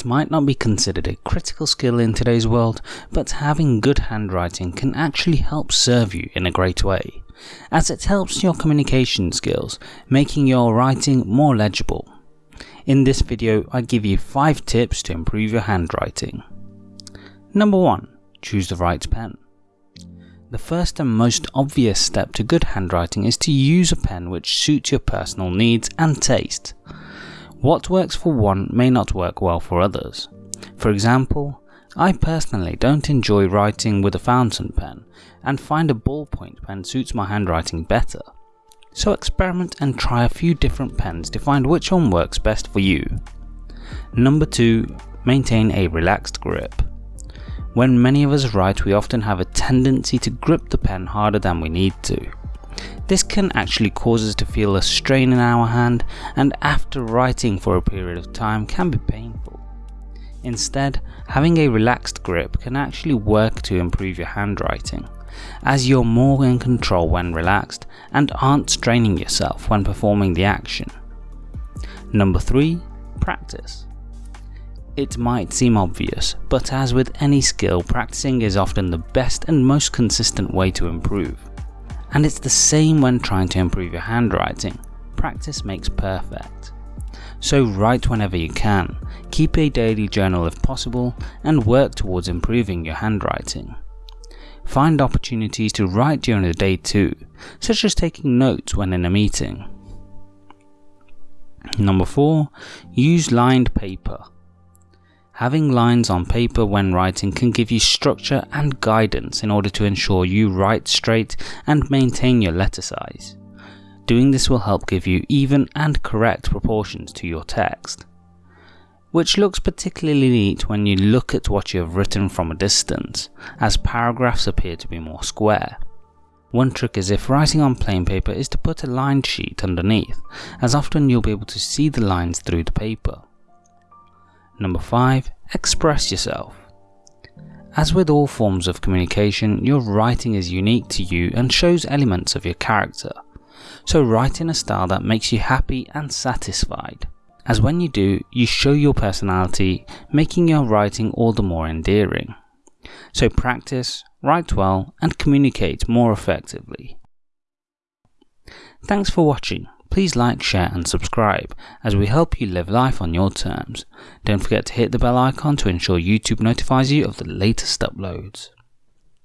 It might not be considered a critical skill in today's world, but having good handwriting can actually help serve you in a great way, as it helps your communication skills, making your writing more legible. In this video, I give you 5 tips to improve your handwriting. Number 1. Choose the right pen. The first and most obvious step to good handwriting is to use a pen which suits your personal needs and taste. What works for one may not work well for others. For example, I personally don't enjoy writing with a fountain pen and find a ballpoint pen suits my handwriting better. So experiment and try a few different pens to find which one works best for you. Number 2. Maintain a relaxed grip. When many of us write we often have a tendency to grip the pen harder than we need to. This can actually cause us to feel a strain in our hand and after writing for a period of time can be painful. Instead, having a relaxed grip can actually work to improve your handwriting, as you're more in control when relaxed and aren't straining yourself when performing the action. Number 3. Practice. It might seem obvious, but as with any skill, practicing is often the best and most consistent way to improve. And it's the same when trying to improve your handwriting. Practice makes perfect. So write whenever you can, keep a daily journal if possible, and work towards improving your handwriting. Find opportunities to write during the day too, such as taking notes when in a meeting. Number 4. Use lined paper. Having lines on paper when writing can give you structure and guidance in order to ensure you write straight and maintain your letter size. Doing this will help give you even and correct proportions to your text, which looks particularly neat when you look at what you have written from a distance, as paragraphs appear to be more square. One trick is if writing on plain paper is to put a lined sheet underneath, as often you'll be able to see the lines through the paper. Number 5. Express yourself. As with all forms of communication, your writing is unique to you and shows elements of your character. So write in a style that makes you happy and satisfied. As when you do, you show your personality, making your writing all the more endearing. So practice, write well, and communicate more effectively. Thanks for watching. Please like, share and subscribe as we help you live life on your terms. Don't forget to hit the bell icon to ensure YouTube notifies you of the latest uploads.